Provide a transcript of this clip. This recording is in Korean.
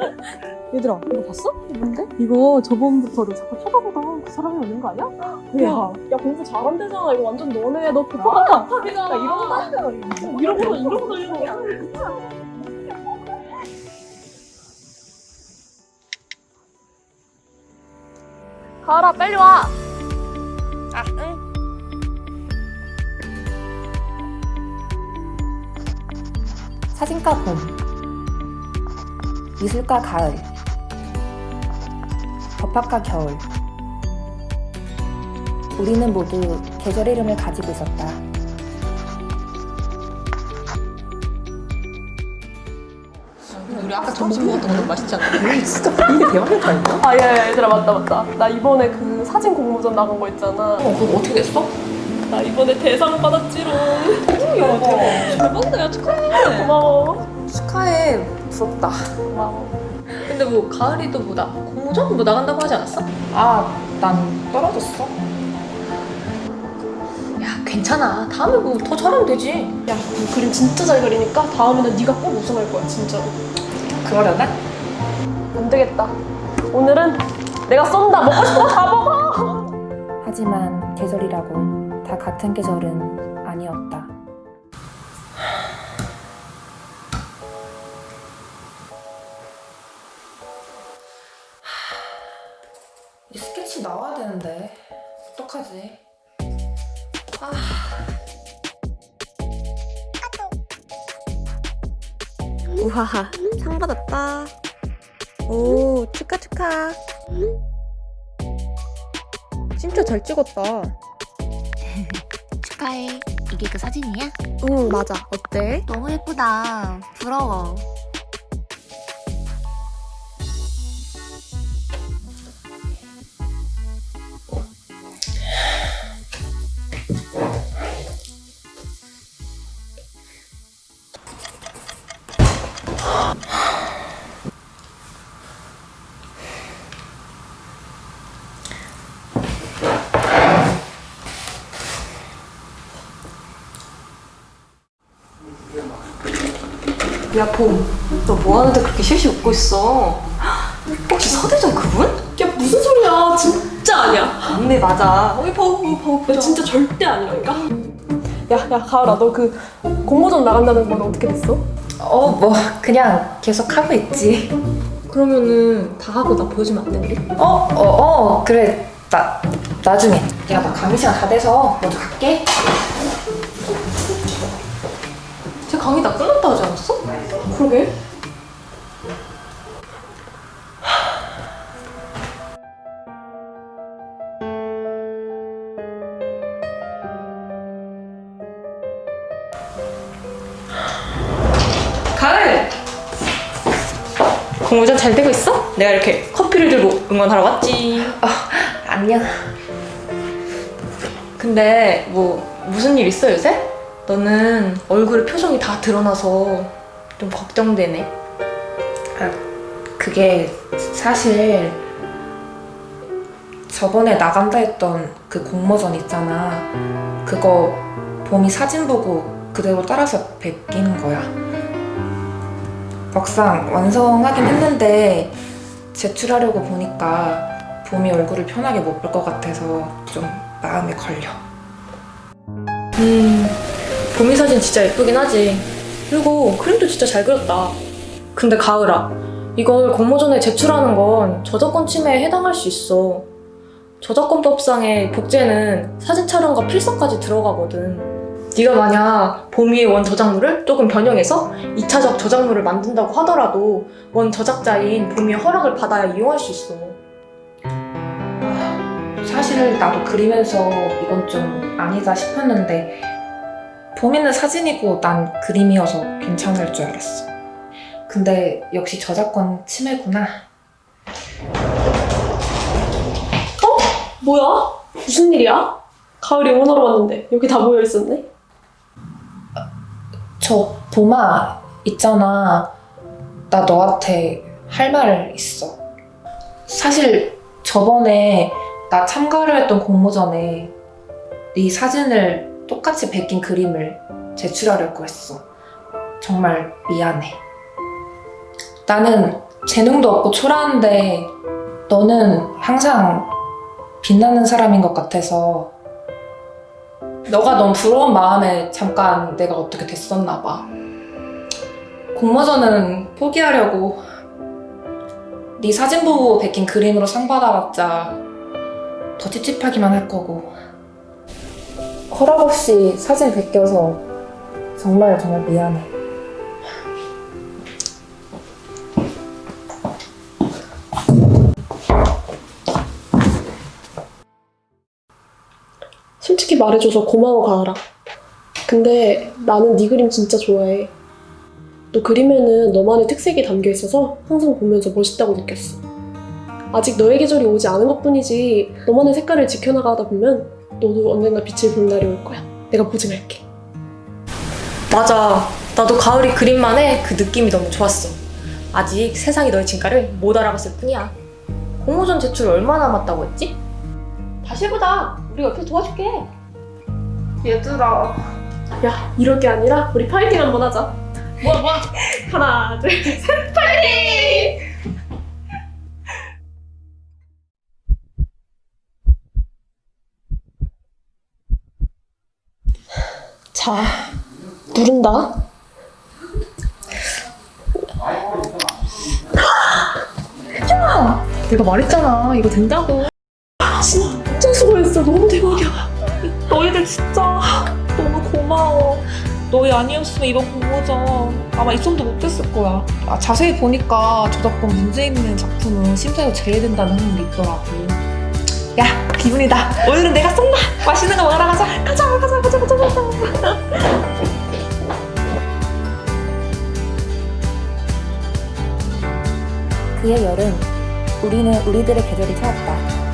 얘들아 이거 봤어? 뭔데? 이거 저번부터도 자꾸 쳐다보던 그 사람이 오는 거 아니야? 야, 야 공부 잘한대잖아 이거 완전 너네 너거 하잖아 이런 거 이런 거 이런 거 가을아 빨리 와 아, 응. 사진가 봄, 미술가 가을, 법학과 겨울. 우리는 모두 계절 이름을 가지고 있었다. 우리 아까 점심 먹었던 거 맛있지 않아? 진짜 이게 대박이다 아 야, 야 얘들아 맞다 맞다 나 이번에 그 사진 공모전 나간 거 있잖아 어, 그거 어떻게 됐어? 나 이번에 대상 받았지롱 야, 대박. 대박이다, 야, 축하해. 고마워 축하해. 부럽다. 고마워 근데 뭐, 가을이도 뭐, 나, 공모전 뭐 나간다고 하지 않았어? 아, 난 떨어졌어. 야, 괜찮아. 다음에 뭐 더 잘하면 되지. 야, 너 그림 진짜 잘 그리니까 다음에는 네가 꼭 우승할 거야, 진짜로. 그러려나? 안 되겠다. 오늘은 내가 쏜다. 먹고 싶은 거 다 먹어. 하지만 계절이라고 다 같은 계절은 아니었다. 스케치 나와야 되는데 어떡하지? 아. 우와 상 받았다 오 축하 축하 진짜 잘 찍었다 축하해. 이게 그 사진이야? 응 맞아 어때? 너무 예쁘다. 부러워. 야, 봄. 너 뭐 하는데 그렇게 실실 웃고 있어? 혹시 서대전 그분? 야, 무슨 소리야. 진짜 아니야. 네, 맞아. 어이, 봐, 봐, 봐. 야, 진짜 절대 아니라니까. 야, 야, 가을아, 너 그 공모전 나간다는 건 어떻게 됐어? 어, 뭐 그냥 계속 하고 있지. 그러면은 다 하고 나 보여주면 안 돼, 우리? 어, 어, 어, 그래. 나 나중에. 야, 나 강의 시간 다 돼서 먼저 갈게. 쟤 강의 다 끝났다 하지 않았어? 그러게. 공모전 잘 되고 있어? 내가 이렇게 커피를 들고 응원하러 왔지. 안녕. 근데 뭐 무슨 일 있어 요새? 너는 얼굴에 표정이 다 드러나서 좀 걱정되네. 그게 사실 저번에 나간다 했던 그 공모전 있잖아. 그거 봄이 사진 보고 그대로 따라서 베낀 거야. 막상 완성하긴 했는데 제출하려고 보니까 봄이 얼굴을 편하게 못 볼 것 같아서 좀 마음에 걸려. 음, 봄이 사진 진짜 예쁘긴 하지. 그리고 그림도 진짜 잘 그렸다. 근데 가을아, 이걸 공모전에 제출하는 건 저작권 침해에 해당할 수 있어. 저작권법상의 복제는 사진 촬영과 필사까지 들어가거든. 네가 만약 봄이의 원 저작물을 조금 변형해서 2차적 저작물을 만든다고 하더라도 원 저작자인 봄이의 허락을 받아야 이용할 수 있어. 사실 나도 그리면서 이건 좀 아니다 싶었는데 봄이는 사진이고 난 그림이어서 괜찮을 줄 알았어. 근데 역시 저작권 침해구나. 뭐야? 무슨 일이야? 가을이 응원하러 왔는데 여기 다 모여 있었네. 저 봄아 있잖아. 나 너한테 할 말 있어. 사실 저번에 나 참가를 했던 공모전에 네 사진을 똑같이 베낀 그림을 제출하려고 했어. 정말 미안해. 나는 재능도 없고 초라한데 너는 항상 빛나는 사람인 것 같아서 너가 너무 부러운 마음에 잠깐 내가 어떻게 됐었나 봐. 공모전은 포기하려고 네 사진 보고 베낀 그림으로 상 받아봤자 더 찝찝하기만 할 거고 허락 없이 사진 베껴서 정말 정말 미안해. 솔직히 말해줘서 고마워 가을아. 근데 나는 네 그림 진짜 좋아해. 너 그림에는 너만의 특색이 담겨 있어서 항상 보면서 멋있다고 느꼈어. 아직 너의 계절이 오지 않은 것뿐이지 너만의 색깔을 지켜나가다 보면 너도 언젠가 빛을 볼 날이 올 거야. 내가 보증할게. 맞아. 나도 가을이 그림만의 그 느낌이 너무 좋았어. 아직 세상이 너의 진가를 못 알아봤을 뿐이야. 공모전 제출 얼마 남았다고 했지? 다시 해보자. 우리 옆에서 도와줄게. 얘들아 야 이럴 게 아니라 우리 파이팅 한번 하자. 뭐야 뭐야. 하나 둘 셋. 자 누른다. 내가 말했잖아 이거 된다고 진짜 수고했어. 너무 대박이야. 너희들 진짜 너무 고마워. 너희 아니었으면 이번 공모전 아마 입성도 못했을 거야. 아, 자세히 보니까 저작권 문제 있는 작품은 심사로 제외된다는 흔적이 있더라고. 야 기분이다. 오늘은 내가 쏜다. 맛있는 거 먹으러 가자. 가자 가자 가자 가자 가자. 그의 여름, 우리는 우리들의 계절을 찾았다.